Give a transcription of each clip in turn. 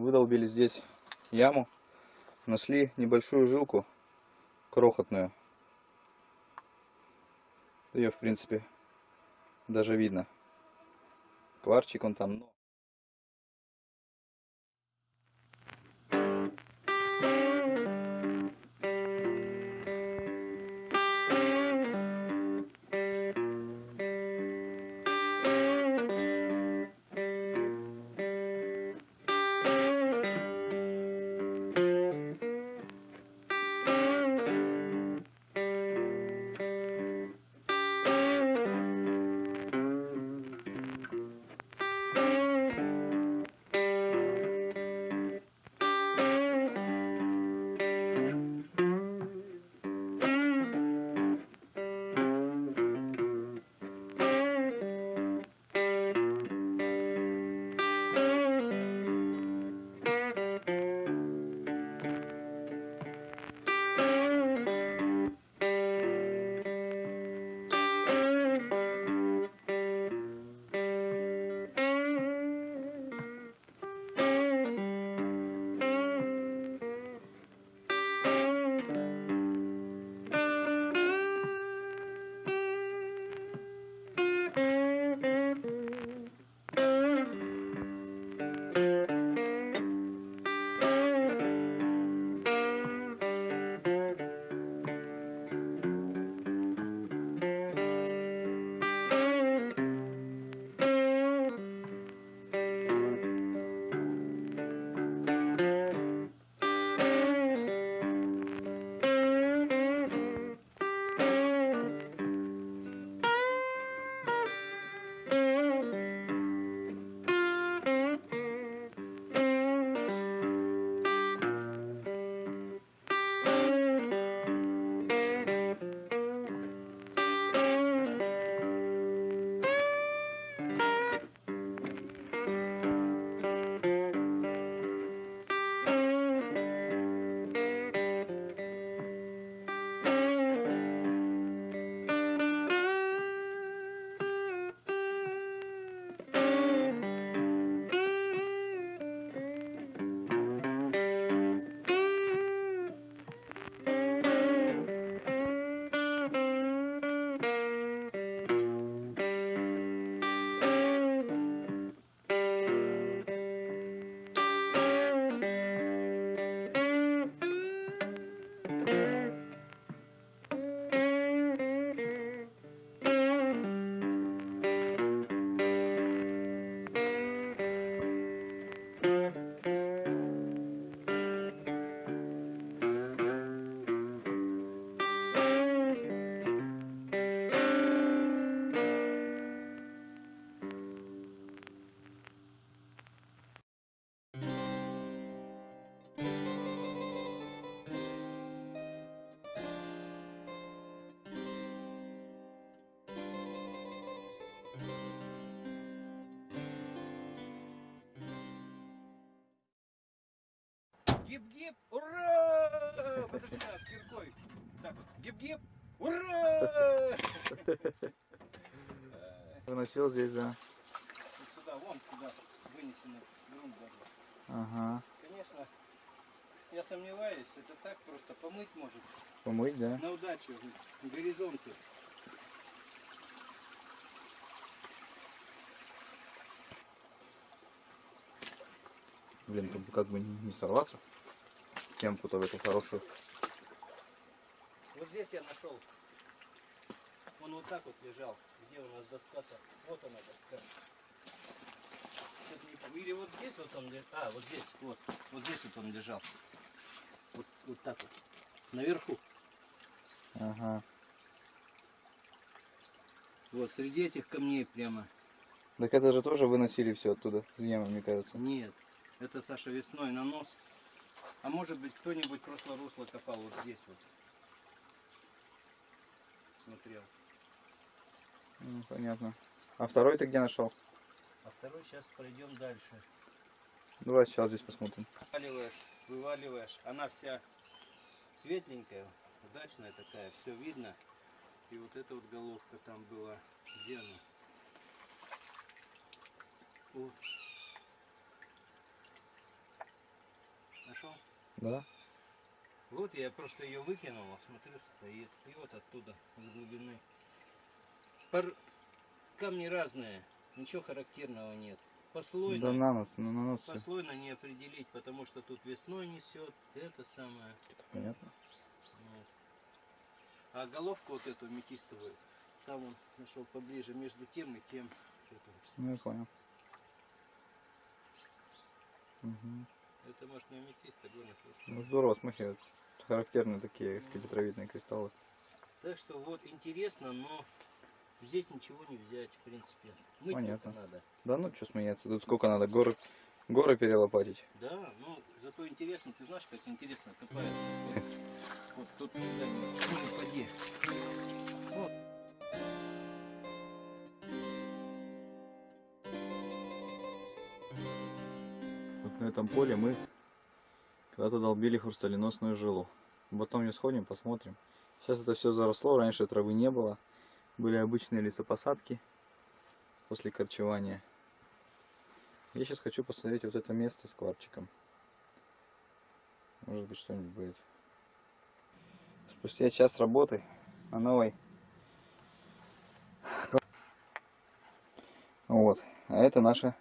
выдолбили здесь яму, нашли небольшую жилку, крохотную. Ее, в принципе, даже видно. Кварчик он там, но... Гип-гип, ура! Подожди, а, с киркой. Так вот, гип-гип, ура! Выносил здесь, да. Вот сюда, вон туда вынесено грунт даже. Ага. Конечно, я сомневаюсь, это так просто помыть может. Помыть, да? На удачу, в горизонте. Блин, тут как бы не сорваться. Темку-то в эту хорошую. Вот здесь я нашел. Он вот так вот лежал. Где у нас доска-то? Вот она доска. Или вот здесь вот он лежал. А, вот здесь, вот. Вот здесь вот он лежал. Вот, вот так вот. Наверху. Ага. Вот, среди этих камней прямо. Так это же тоже выносили все оттуда, с ямы, мне кажется. Нет, это Саша весной на нос. А может быть кто-нибудь просто русло копал вот здесь вот. Смотрел. Ну, понятно. А второй ты где нашел? А второй сейчас пройдем дальше. Давай сейчас здесь посмотрим. Вываливаешь, вываливаешь. Она вся светленькая, удачная такая, все видно. И вот эта вот головка там была. Где она? Вот. нашел. Да? Вот я просто ее выкинул, а смотрю, стоит. И вот оттуда, с глубины. Пор- Камни разные, ничего характерного нет. Послойно, Да на ну на всё. послойно не определить, потому что тут весной несет, это самое. Понятно. Вот. А головку вот эту метистовую, там он нашел поближе между тем и тем. Ну я понял. Мгм. Это может не аметист, а горный хрусталь. Ну здорово, смахивает. Характерные такие скелетровидные кристаллы. Так что вот интересно, но здесь ничего не взять, в принципе. Мыть Понятно. надо. Да ну что смеяться, тут сколько надо горы, горы перелопатить. Да, ну зато интересно, ты знаешь, как интересно копается. на этом поле мы когда-то долбили хрусталеносную жилу. Потом не сходим, посмотрим. Сейчас это все заросло, раньше травы не было. Были обычные лесопосадки после корчевания. Я сейчас хочу посмотреть вот это место с кварчиком. Может быть что-нибудь будет. Спустя час работы на новой. Вот. А это наша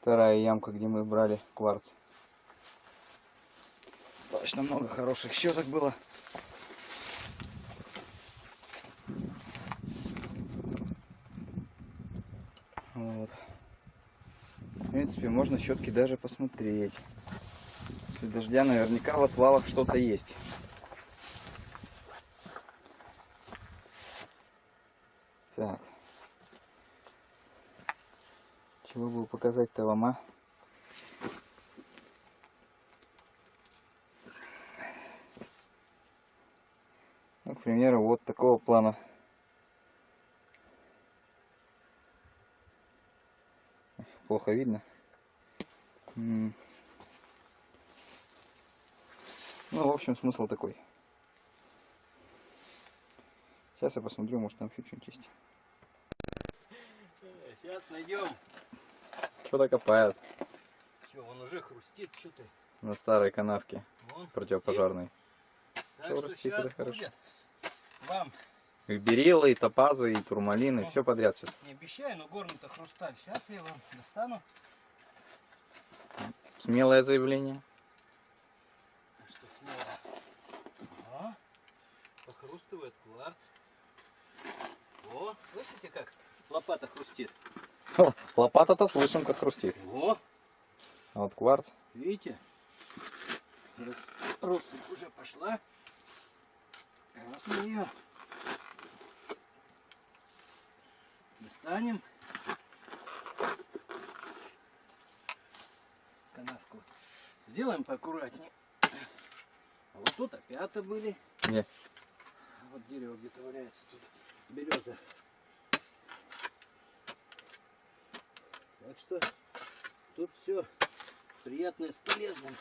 вторая ямка, где мы брали кварц. Точно много хороших щеток было. Вот. В принципе, можно щетки даже посмотреть. После дождя наверняка в отвалах что-то есть. Так. Чего бы показать-то вам, а? Ну, к примеру, вот такого плана. Плохо видно. Ну, в общем, смысл такой. Сейчас я посмотрю, может там еще что-нибудь есть. Сейчас найдем. Что-то копают Все, он уже хрустит, что ты? на старой канавке Вон, противопожарной. Так что хрустит, сейчас хорошо. вам, И бериллы, и топазы, и турмалины, все подряд сейчас. не обещаю, но горный-то хрусталь. Сейчас я вам достану. Смелое заявление. Что смело. Ага. Похрустывает кварц. О, слышите как лопата хрустит? Лопата-то слышим, как хрустит. О, А вот кварц. видите? Рос- Россыпь уже пошла. Сейчас мы ее достанем. Канавку сделаем поаккуратнее. А вот тут опята были. Не. Вот дерево где-то валяется тут. Береза. Что тут все приятное с полезным.